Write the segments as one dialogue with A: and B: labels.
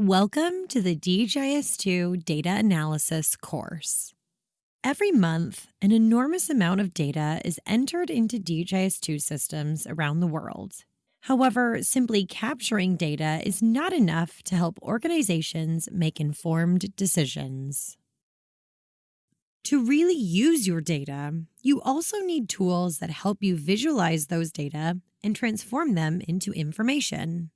A: Welcome to the DHIS2 Data Analysis course. Every month, an enormous amount of data is entered into DHIS2 systems around the world. However, simply capturing data is not enough to help organizations make informed decisions. To really use your data, you also need tools that help you visualize those data and transform them into information.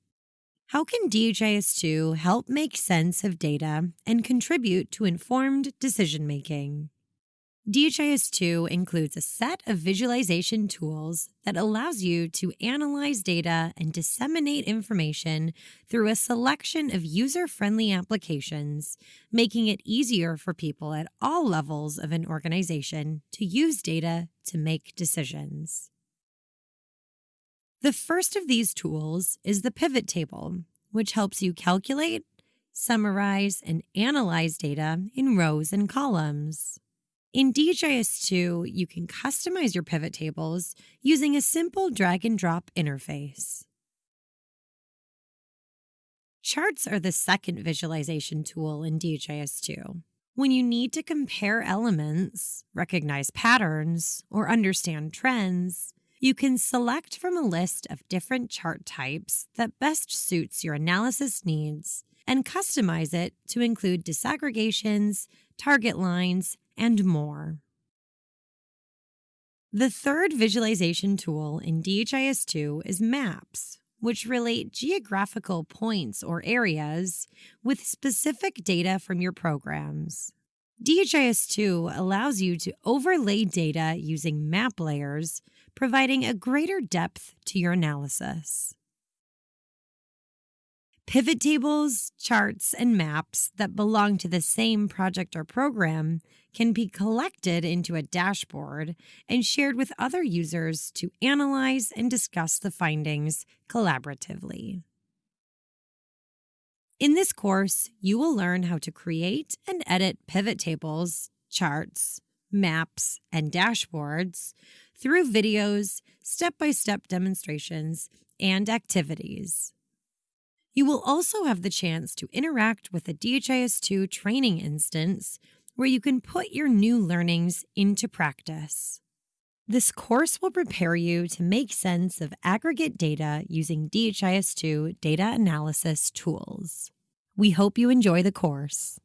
A: How can DHIS2 help make sense of data and contribute to informed decision making? DHIS2 includes a set of visualization tools that allows you to analyze data and disseminate information through a selection of user friendly applications, making it easier for people at all levels of an organization to use data to make decisions. The first of these tools is the pivot table, which helps you calculate, summarize, and analyze data in rows and columns. In DHIS2, you can customize your pivot tables using a simple drag and drop interface. Charts are the second visualization tool in DHIS2. When you need to compare elements, recognize patterns, or understand trends, you can select from a list of different chart types that best suits your analysis needs and customize it to include disaggregations, target lines, and more. The third visualization tool in DHIS2 is maps, which relate geographical points or areas with specific data from your programs. DHIS2 allows you to overlay data using map layers, providing a greater depth to your analysis. Pivot tables, charts, and maps that belong to the same project or program can be collected into a dashboard and shared with other users to analyze and discuss the findings collaboratively. In this course, you will learn how to create and edit pivot tables, charts, maps, and dashboards through videos, step by step demonstrations, and activities. You will also have the chance to interact with a DHIS2 training instance where you can put your new learnings into practice. This course will prepare you to make sense of aggregate data using DHIS2 data analysis tools. We hope you enjoy the course.